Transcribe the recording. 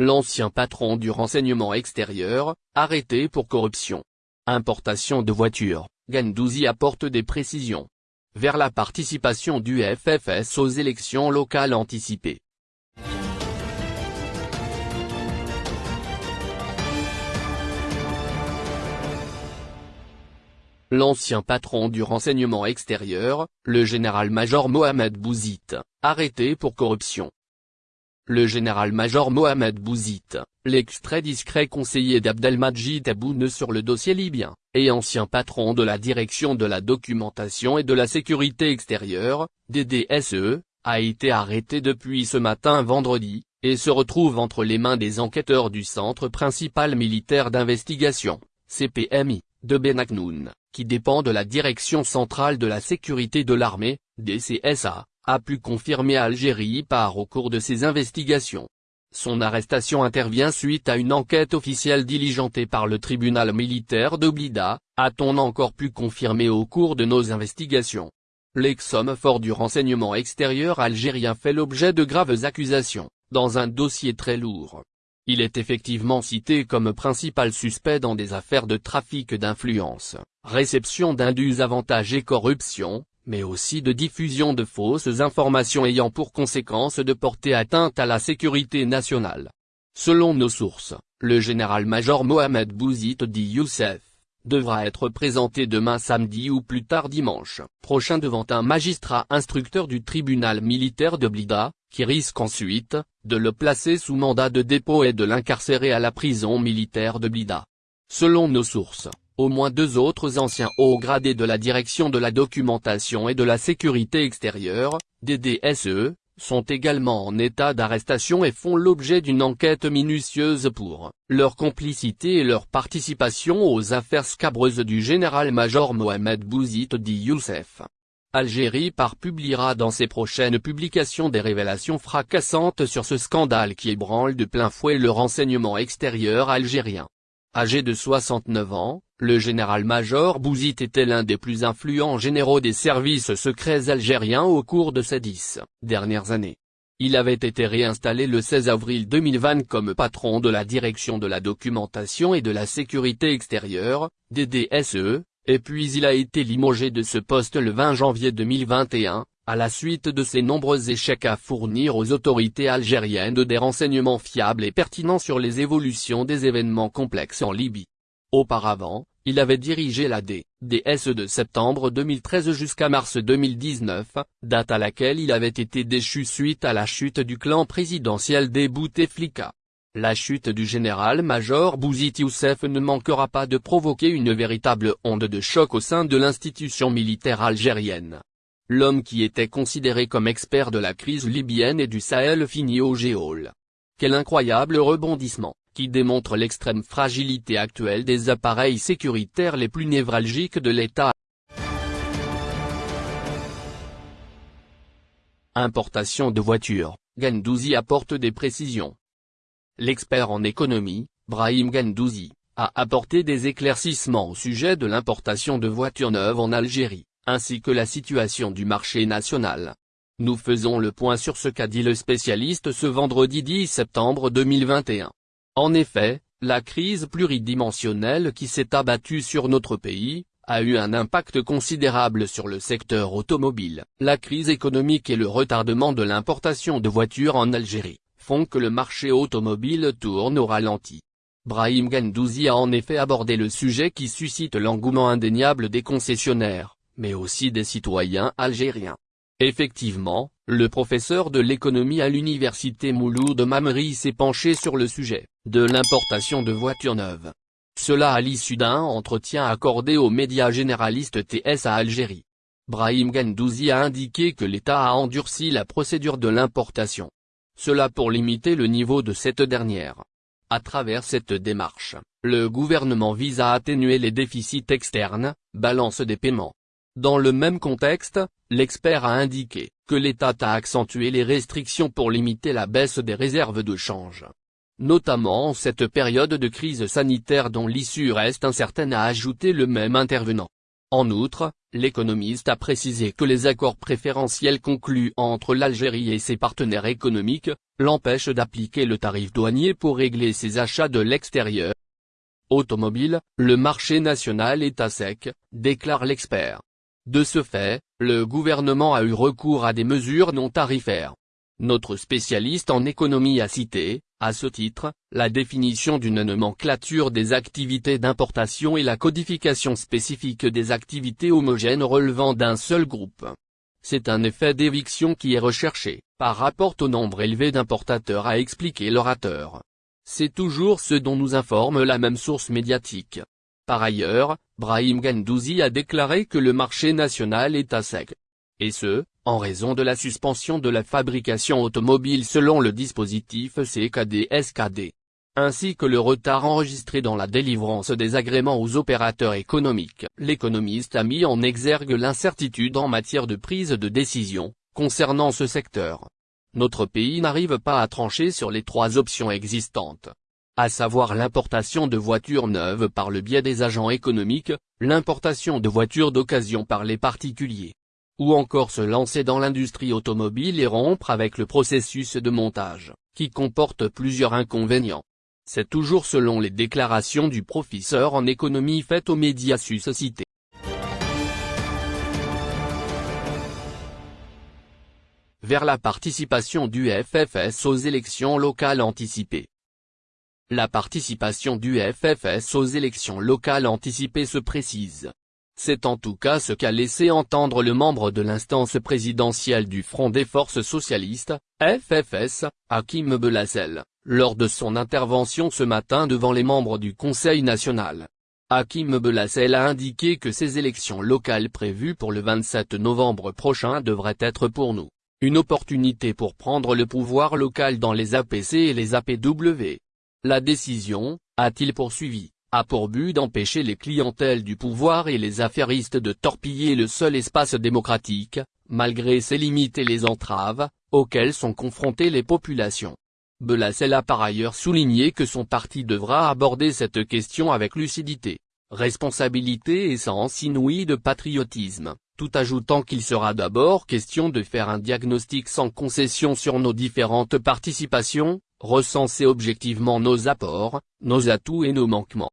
l'ancien patron du renseignement extérieur, arrêté pour corruption. Importation de voitures, Gendouzi apporte des précisions. Vers la participation du FFS aux élections locales anticipées. L'ancien patron du renseignement extérieur, le général-major Mohamed Bouzid, arrêté pour corruption. Le général-major Mohamed Bouzid, l'extrait discret conseiller d'Abdelmajid Tebboune sur le dossier libyen, et ancien patron de la direction de la documentation et de la sécurité extérieure, DDSE, a été arrêté depuis ce matin vendredi, et se retrouve entre les mains des enquêteurs du Centre principal militaire d'investigation, CPMI, de Benaknoun qui dépend de la Direction centrale de la sécurité de l'armée, DCSA, a pu confirmer Algérie par au cours de ses investigations. Son arrestation intervient suite à une enquête officielle diligentée par le tribunal militaire de Blida, a-t-on encore pu confirmer au cours de nos investigations. L'ex-homme fort du renseignement extérieur algérien fait l'objet de graves accusations, dans un dossier très lourd. Il est effectivement cité comme principal suspect dans des affaires de trafic d'influence, réception d'indus avantages et corruption, mais aussi de diffusion de fausses informations ayant pour conséquence de porter atteinte à la sécurité nationale. Selon nos sources, le général-major Mohamed Bouzid Di Youssef, devra être présenté demain samedi ou plus tard dimanche prochain devant un magistrat instructeur du tribunal militaire de Blida, qui risque ensuite, de le placer sous mandat de dépôt et de l'incarcérer à la prison militaire de Blida. Selon nos sources, au moins deux autres anciens hauts gradés de la direction de la documentation et de la sécurité extérieure, DDSE, sont également en état d'arrestation et font l'objet d'une enquête minutieuse pour leur complicité et leur participation aux affaires scabreuses du général-major Mohamed Bouzid Di Youssef. Algérie par publiera dans ses prochaines publications des révélations fracassantes sur ce scandale qui ébranle de plein fouet le renseignement extérieur algérien. Âgé de 69 ans, le général-major Bouzid était l'un des plus influents généraux des services secrets algériens au cours de ces dix dernières années. Il avait été réinstallé le 16 avril 2020 comme patron de la direction de la documentation et de la sécurité extérieure, DDSE, et puis il a été limogé de ce poste le 20 janvier 2021, à la suite de ses nombreux échecs à fournir aux autorités algériennes des renseignements fiables et pertinents sur les évolutions des événements complexes en Libye. Auparavant, il avait dirigé la DDS de septembre 2013 jusqu'à mars 2019, date à laquelle il avait été déchu suite à la chute du clan présidentiel des Bouteflika. La chute du général-major Bouzid Youssef ne manquera pas de provoquer une véritable onde de choc au sein de l'institution militaire algérienne. L'homme qui était considéré comme expert de la crise libyenne et du Sahel finit au géol. Quel incroyable rebondissement, qui démontre l'extrême fragilité actuelle des appareils sécuritaires les plus névralgiques de l'État. Importation de voitures, Gendouzi apporte des précisions. L'expert en économie, Brahim Gendouzi, a apporté des éclaircissements au sujet de l'importation de voitures neuves en Algérie ainsi que la situation du marché national. Nous faisons le point sur ce qu'a dit le spécialiste ce vendredi 10 septembre 2021. En effet, la crise pluridimensionnelle qui s'est abattue sur notre pays, a eu un impact considérable sur le secteur automobile. La crise économique et le retardement de l'importation de voitures en Algérie, font que le marché automobile tourne au ralenti. Brahim Gendouzi a en effet abordé le sujet qui suscite l'engouement indéniable des concessionnaires mais aussi des citoyens algériens. Effectivement, le professeur de l'économie à l'université Mouloud Mamri s'est penché sur le sujet, de l'importation de voitures neuves. Cela à l'issue d'un entretien accordé aux médias généralistes TS à Algérie. Brahim Gendouzi a indiqué que l'État a endurci la procédure de l'importation. Cela pour limiter le niveau de cette dernière. À travers cette démarche, le gouvernement vise à atténuer les déficits externes, balance des paiements, dans le même contexte, l'expert a indiqué que l'État a accentué les restrictions pour limiter la baisse des réserves de change. Notamment en cette période de crise sanitaire dont l'issue reste incertaine a ajouté le même intervenant. En outre, l'économiste a précisé que les accords préférentiels conclus entre l'Algérie et ses partenaires économiques, l'empêchent d'appliquer le tarif douanier pour régler ses achats de l'extérieur. Automobile, le marché national est à sec, déclare l'expert. De ce fait, le gouvernement a eu recours à des mesures non tarifaires. Notre spécialiste en économie a cité, à ce titre, la définition d'une nomenclature des activités d'importation et la codification spécifique des activités homogènes relevant d'un seul groupe. C'est un effet d'éviction qui est recherché, par rapport au nombre élevé d'importateurs a expliqué l'orateur. C'est toujours ce dont nous informe la même source médiatique. Par ailleurs, Brahim Gandouzi a déclaré que le marché national est à sec. Et ce, en raison de la suspension de la fabrication automobile selon le dispositif CKD-SKD, ainsi que le retard enregistré dans la délivrance des agréments aux opérateurs économiques. L'économiste a mis en exergue l'incertitude en matière de prise de décision, concernant ce secteur. Notre pays n'arrive pas à trancher sur les trois options existantes à savoir l'importation de voitures neuves par le biais des agents économiques, l'importation de voitures d'occasion par les particuliers, ou encore se lancer dans l'industrie automobile et rompre avec le processus de montage, qui comporte plusieurs inconvénients. C'est toujours selon les déclarations du professeur en économie faites aux médias suscités. Vers la participation du FFS aux élections locales anticipées. La participation du FFS aux élections locales anticipées se précise. C'est en tout cas ce qu'a laissé entendre le membre de l'instance présidentielle du Front des Forces Socialistes, FFS, Hakim Belassel, lors de son intervention ce matin devant les membres du Conseil national. Hakim Belassel a indiqué que ces élections locales prévues pour le 27 novembre prochain devraient être pour nous, une opportunité pour prendre le pouvoir local dans les APC et les APW. La décision, a-t-il poursuivi, a pour but d'empêcher les clientèles du pouvoir et les affairistes de torpiller le seul espace démocratique, malgré ses limites et les entraves, auxquelles sont confrontées les populations? Belacel a par ailleurs souligné que son parti devra aborder cette question avec lucidité, responsabilité et sens inouï de patriotisme, tout ajoutant qu'il sera d'abord question de faire un diagnostic sans concession sur nos différentes participations, recenser objectivement nos apports, nos atouts et nos manquements.